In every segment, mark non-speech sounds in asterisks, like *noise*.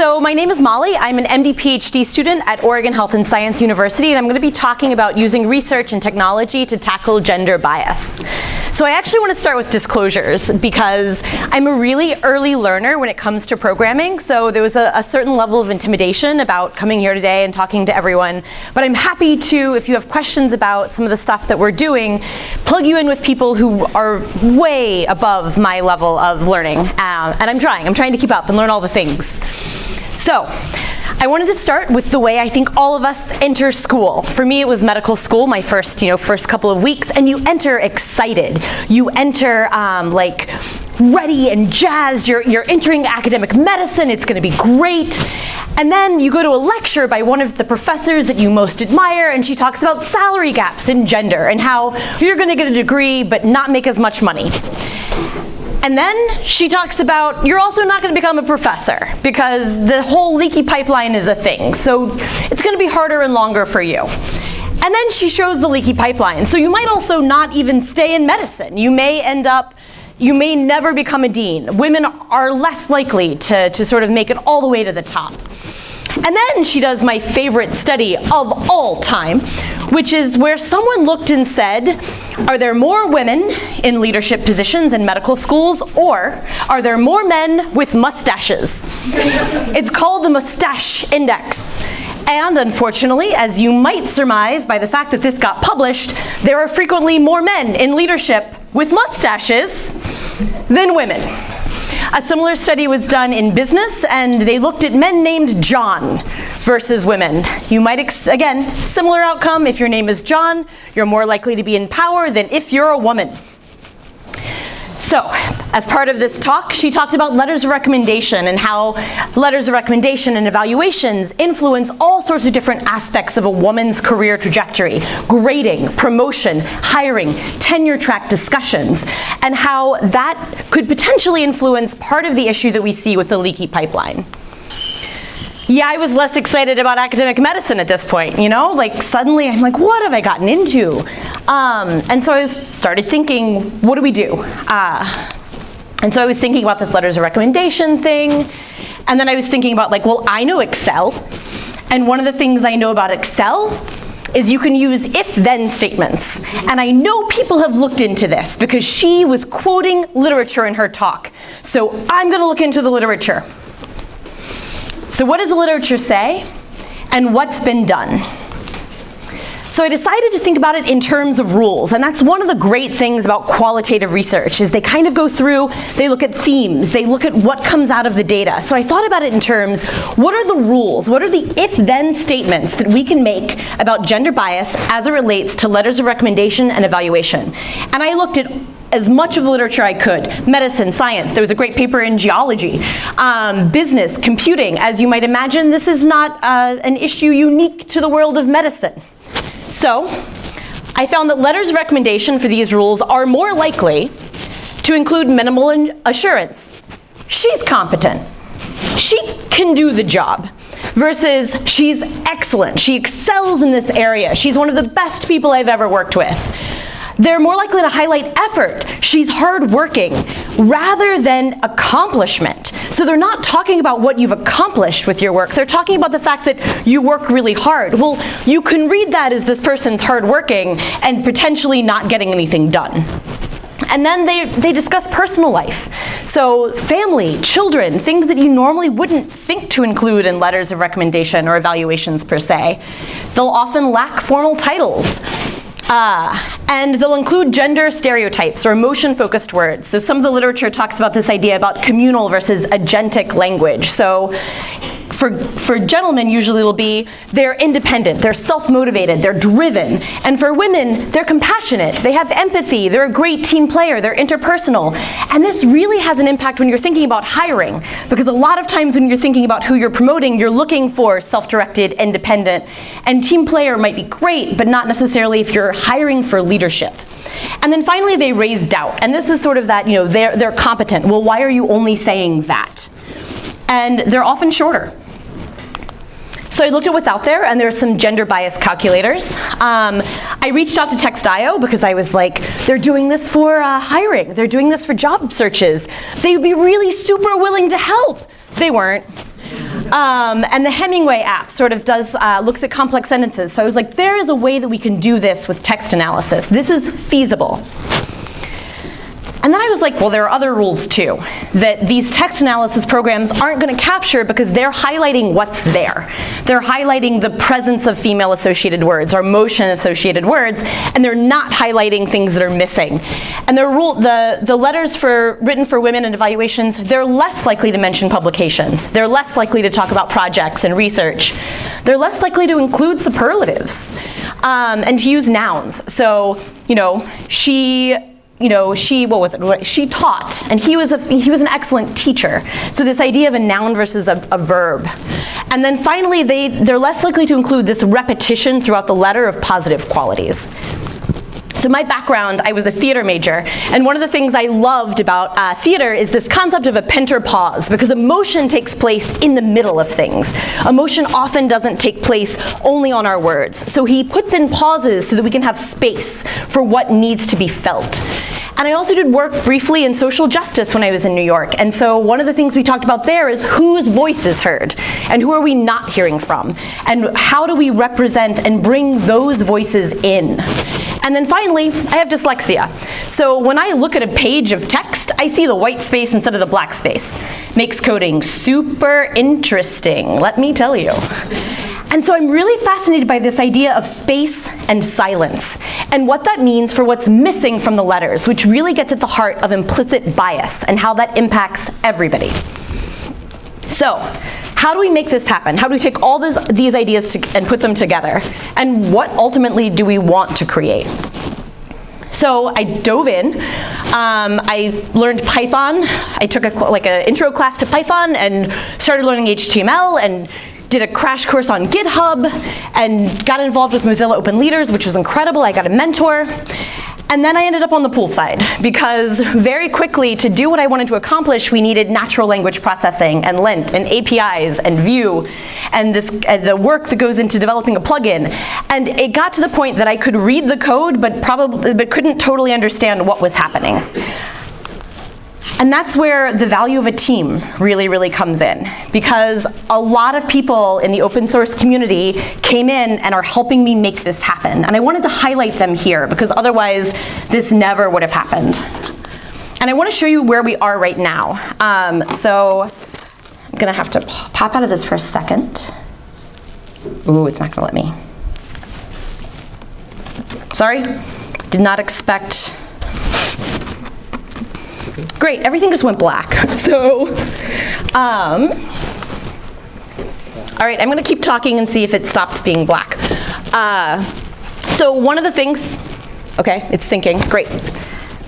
So my name is Molly. I'm an MD PhD student at Oregon Health and Science University, and I'm going to be talking about using research and technology to tackle gender bias. So I actually want to start with disclosures because I'm a really early learner when it comes to programming, so there was a, a certain level of intimidation about coming here today and talking to everyone. But I'm happy to, if you have questions about some of the stuff that we're doing, plug you in with people who are way above my level of learning. Um, and I'm trying. I'm trying to keep up and learn all the things. So, I wanted to start with the way I think all of us enter school. For me, it was medical school, my first, you know, first couple of weeks, and you enter excited. You enter um, like ready and jazzed. You're, you're entering academic medicine. It's going to be great. And then you go to a lecture by one of the professors that you most admire, and she talks about salary gaps in gender and how you're going to get a degree but not make as much money. And then she talks about you're also not going to become a professor because the whole leaky pipeline is a thing. So it's going to be harder and longer for you. And then she shows the leaky pipeline. So you might also not even stay in medicine. You may end up, you may never become a dean. Women are less likely to, to sort of make it all the way to the top. And then she does my favorite study of all time, which is where someone looked and said, are there more women in leadership positions in medical schools, or are there more men with mustaches? it's called the Mustache Index. And unfortunately, as you might surmise by the fact that this got published, there are frequently more men in leadership with mustaches than women. A similar study was done in business, and they looked at men named John versus women. You might, again, similar outcome. If your name is John, you're more likely to be in power than if you're a woman. So, as part of this talk, she talked about letters of recommendation and how letters of recommendation and evaluations influence all sorts of different aspects of a woman's career trajectory, grading, promotion, hiring, tenure track discussions, and how that could potentially influence part of the issue that we see with the leaky pipeline yeah, I was less excited about academic medicine at this point, you know? Like suddenly I'm like, what have I gotten into? Um, and so I started thinking, what do we do? Uh, and so I was thinking about this letters of recommendation thing, and then I was thinking about like, well, I know Excel, and one of the things I know about Excel is you can use if-then statements. And I know people have looked into this because she was quoting literature in her talk. So I'm gonna look into the literature. So what does the literature say? And what's been done? So I decided to think about it in terms of rules, and that's one of the great things about qualitative research, is they kind of go through, they look at themes, they look at what comes out of the data. So I thought about it in terms, what are the rules, what are the if-then statements that we can make about gender bias as it relates to letters of recommendation and evaluation? And I looked at as much of the literature I could. Medicine, science, there was a great paper in geology. Um, business, computing, as you might imagine, this is not uh, an issue unique to the world of medicine. So, I found that letters of recommendation for these rules are more likely to include minimal assurance. She's competent. She can do the job versus she's excellent. She excels in this area. She's one of the best people I've ever worked with. They're more likely to highlight effort. She's hardworking rather than accomplishment. So they're not talking about what you've accomplished with your work. They're talking about the fact that you work really hard. Well, you can read that as this person's hardworking and potentially not getting anything done. And then they, they discuss personal life. So family, children, things that you normally wouldn't think to include in letters of recommendation or evaluations per se. They'll often lack formal titles. Uh, and they'll include gender stereotypes or emotion-focused words. So some of the literature talks about this idea about communal versus agentic language. So for, for gentlemen, usually it'll be they're independent, they're self-motivated, they're driven. And for women, they're compassionate, they have empathy, they're a great team player, they're interpersonal. And this really has an impact when you're thinking about hiring, because a lot of times when you're thinking about who you're promoting, you're looking for self-directed, independent, and team player might be great, but not necessarily if you're hiring for leadership. And then finally, they raise doubt. And this is sort of that, you know, they're, they're competent. Well, why are you only saying that? And they're often shorter. So I looked at what's out there, and there are some gender bias calculators. Um, I reached out to Textio because I was like, they're doing this for uh, hiring. They're doing this for job searches. They would be really super willing to help. They weren't. Um, and the Hemingway app sort of does, uh, looks at complex sentences. So I was like, there is a way that we can do this with text analysis. This is feasible. And then I was like, well, there are other rules too, that these text analysis programs aren't going to capture because they're highlighting what's there. They're highlighting the presence of female associated words or motion associated words, and they're not highlighting things that are missing. And the, rule, the, the letters for, written for women and evaluations, they're less likely to mention publications. They're less likely to talk about projects and research. They're less likely to include superlatives um, and to use nouns. So, you know, she you know, she, what was it, she taught, and he was, a, he was an excellent teacher. So this idea of a noun versus a, a verb. And then finally, they, they're less likely to include this repetition throughout the letter of positive qualities. So my background, I was a theater major, and one of the things I loved about uh, theater is this concept of a Pinter pause, because emotion takes place in the middle of things. Emotion often doesn't take place only on our words. So he puts in pauses so that we can have space for what needs to be felt. And I also did work briefly in social justice when I was in New York. And so one of the things we talked about there is whose voice is heard and who are we not hearing from? And how do we represent and bring those voices in? And then finally, I have dyslexia. So when I look at a page of text, I see the white space instead of the black space. Makes coding super interesting, let me tell you. And so I'm really fascinated by this idea of space and silence, and what that means for what's missing from the letters, which really gets at the heart of implicit bias and how that impacts everybody. So, how do we make this happen? How do we take all this, these ideas to, and put them together? And what ultimately do we want to create? So I dove in. Um, I learned Python. I took a, like an intro class to Python and started learning HTML and did a crash course on GitHub and got involved with Mozilla Open Leaders, which was incredible. I got a mentor. And then I ended up on the pool side because very quickly to do what I wanted to accomplish, we needed natural language processing and lint and APIs and Vue and this, uh, the work that goes into developing a plugin. And it got to the point that I could read the code but probably but couldn't totally understand what was happening. And that's where the value of a team really, really comes in. Because a lot of people in the open source community came in and are helping me make this happen. And I wanted to highlight them here because otherwise this never would have happened. And I want to show you where we are right now. Um, so I'm going to have to pop out of this for a second. Ooh, it's not going to let me. Sorry, did not expect Great, everything just went black. *laughs* So, um, all right, I'm gonna keep talking and see if it stops being black. Uh, so one of the things, okay, it's thinking, great.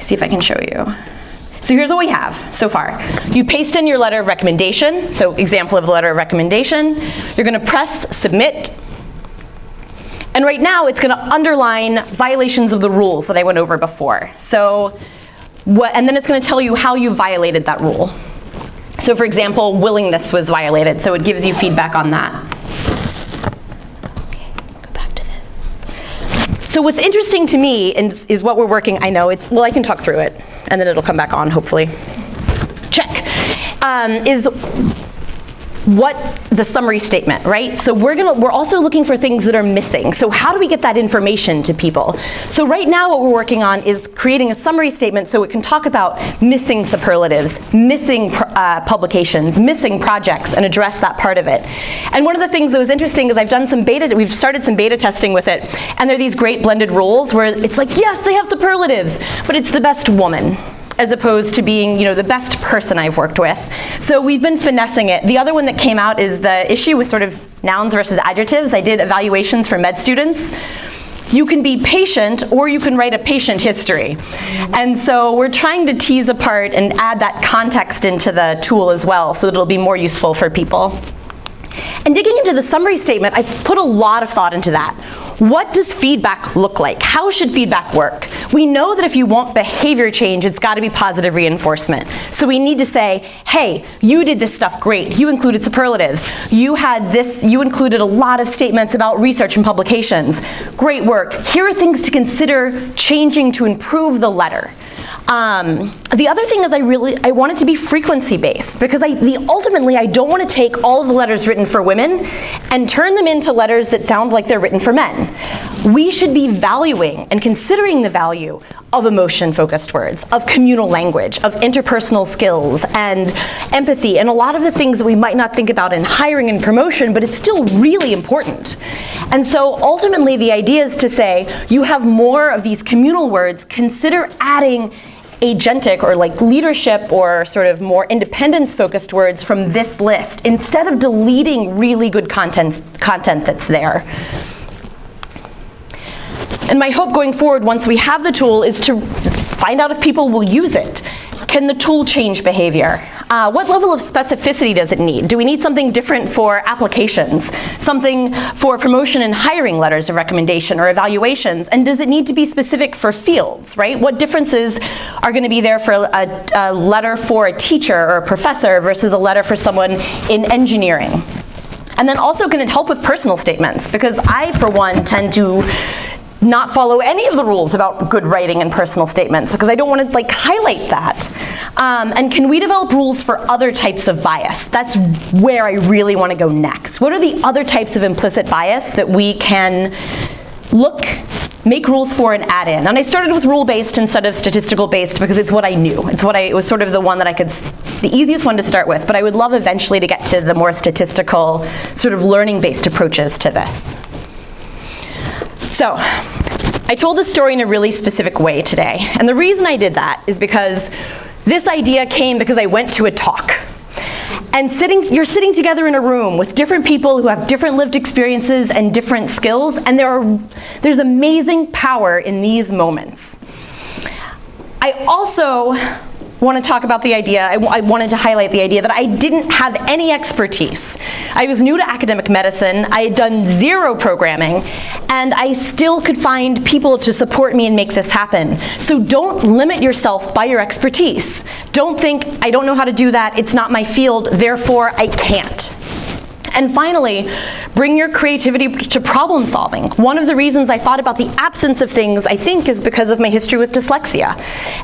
See if I can show you. So here's what we have so far. You paste in your letter of recommendation, so example of the letter of recommendation. You're gonna press submit, and right now it's gonna underline violations of the rules that I went over before. So what, and then it's going to tell you how you violated that rule. So for example, willingness was violated, so it gives you feedback on that. Okay, go back to this. So what's interesting to me is, is what we're working, I know, it's, well I can talk through it, and then it'll come back on, hopefully. Check. Um, is what the summary statement, right? So we're gonna we're also looking for things that are missing. So how do we get that information to people? So right now what we're working on is creating a summary statement so it can talk about missing superlatives, missing uh, publications, missing projects, and address that part of it. And one of the things that was interesting is I've done some beta, we've started some beta testing with it, and there are these great blended rules where it's like, yes, they have superlatives, but it's the best woman as opposed to being you know, the best person I've worked with. So we've been finessing it. The other one that came out is the issue with sort of nouns versus adjectives. I did evaluations for med students. You can be patient or you can write a patient history. And so we're trying to tease apart and add that context into the tool as well so that it'll be more useful for people. And digging into the summary statement, I've put a lot of thought into that. What does feedback look like? How should feedback work? We know that if you want behavior change, it's got to be positive reinforcement. So we need to say, hey, you did this stuff great. You included superlatives. You had this, you included a lot of statements about research and publications. Great work. Here are things to consider changing to improve the letter. Um, the other thing is I really, I want it to be frequency based because I, the, ultimately I don't want to take all of the letters written for women and turn them into letters that sound like they're written for men. We should be valuing and considering the value of emotion-focused words, of communal language, of interpersonal skills and empathy, and a lot of the things that we might not think about in hiring and promotion, but it's still really important. And so ultimately the idea is to say, you have more of these communal words, consider adding agentic or like leadership or sort of more independence focused words from this list instead of deleting really good content, content that's there. And my hope going forward once we have the tool is to find out if people will use it. Can the tool change behavior? Uh, what level of specificity does it need? Do we need something different for applications? Something for promotion and hiring letters of recommendation or evaluations? And does it need to be specific for fields, right? What differences are gonna be there for a, a letter for a teacher or a professor versus a letter for someone in engineering? And then also can it help with personal statements? Because I, for one, tend to not follow any of the rules about good writing and personal statements because I don't want to like highlight that. Um, and can we develop rules for other types of bias? That's where I really want to go next. What are the other types of implicit bias that we can look, make rules for and add in? And I started with rule-based instead of statistical-based because it's what I knew. It's what I, it was sort of the one that I could, the easiest one to start with, but I would love eventually to get to the more statistical, sort of learning-based approaches to this. So, I told the story in a really specific way today. And the reason I did that is because this idea came because I went to a talk. And sitting, you're sitting together in a room with different people who have different lived experiences and different skills, and there are, there's amazing power in these moments. I also want to talk about the idea, I, I wanted to highlight the idea that I didn't have any expertise. I was new to academic medicine, I had done zero programming, and I still could find people to support me and make this happen. So don't limit yourself by your expertise. Don't think, I don't know how to do that, it's not my field, therefore I can't. And finally, bring your creativity to problem solving. One of the reasons I thought about the absence of things, I think, is because of my history with dyslexia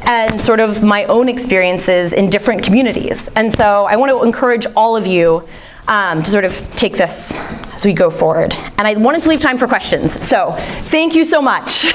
and sort of my own experiences in different communities. And so I want to encourage all of you um, to sort of take this as we go forward. And I wanted to leave time for questions. So thank you so much.